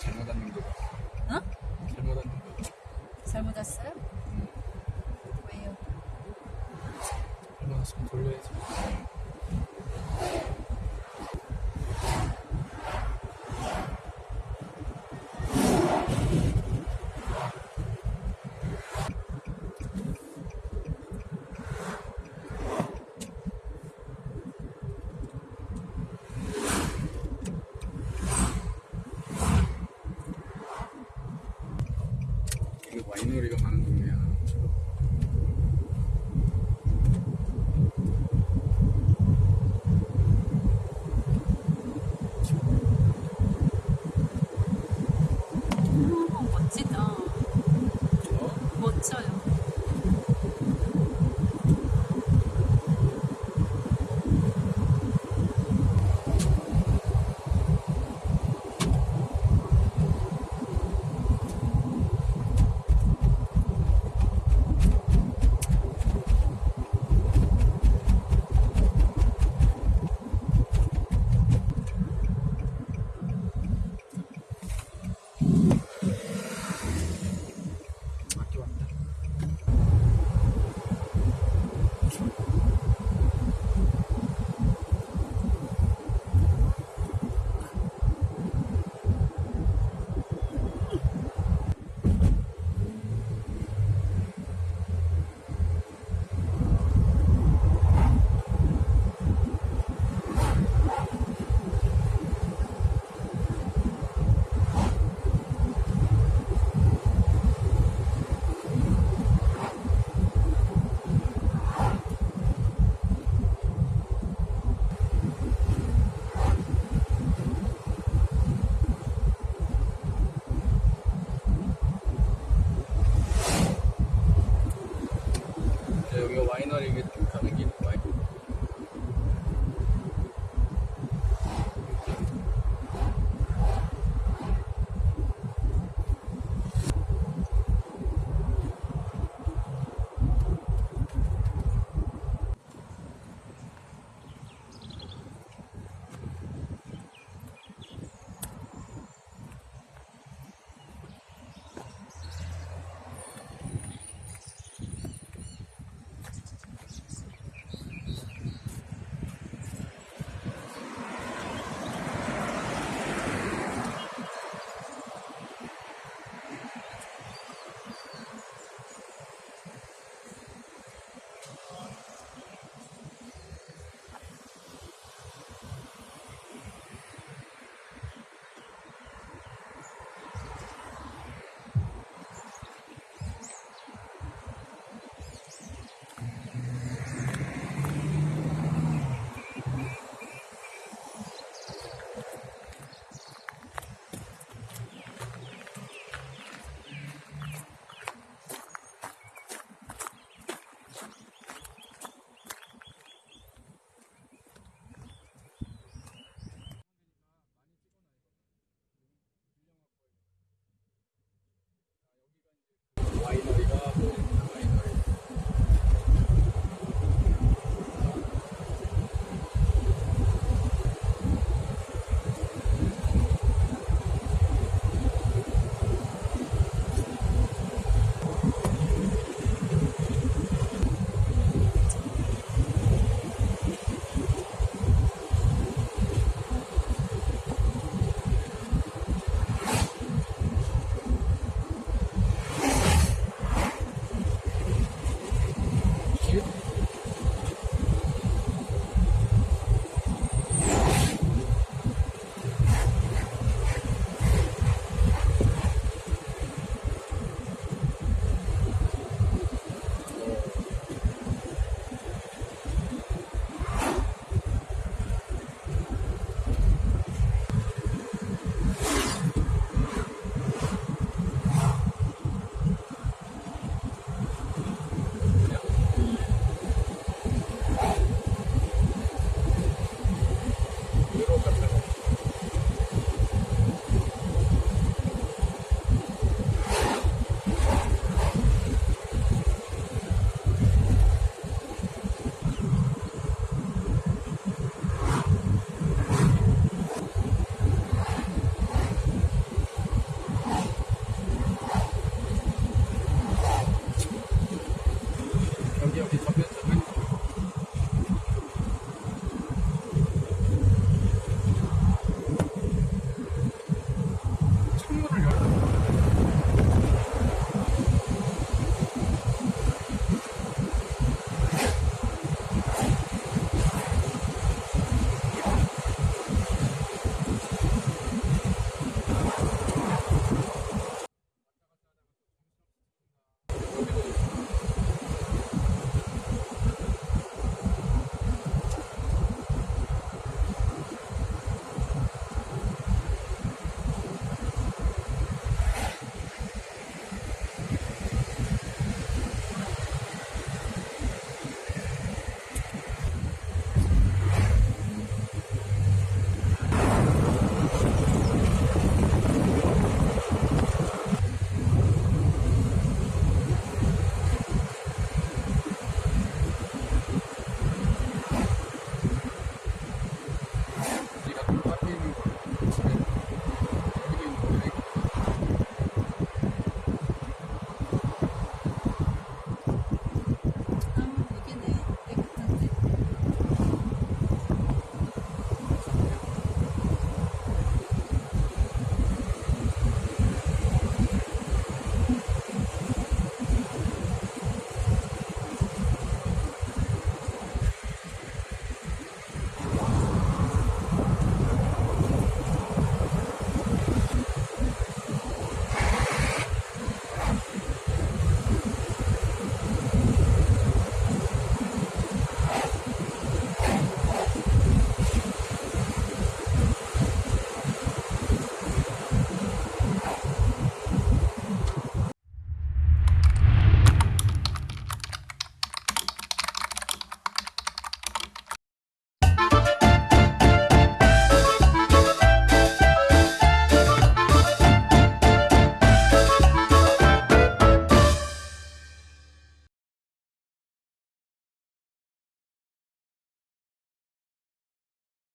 잘못 왔는 거. 어? 잘못 왔는 거. 잘못 왔어요? 왜요? 잘못 왔으면 돌려야지. 이거 rewind I know, I know.